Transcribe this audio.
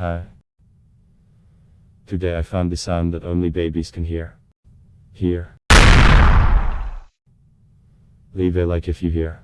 Hi. Today I found the sound that only babies can hear. Hear. Leave a like if you hear.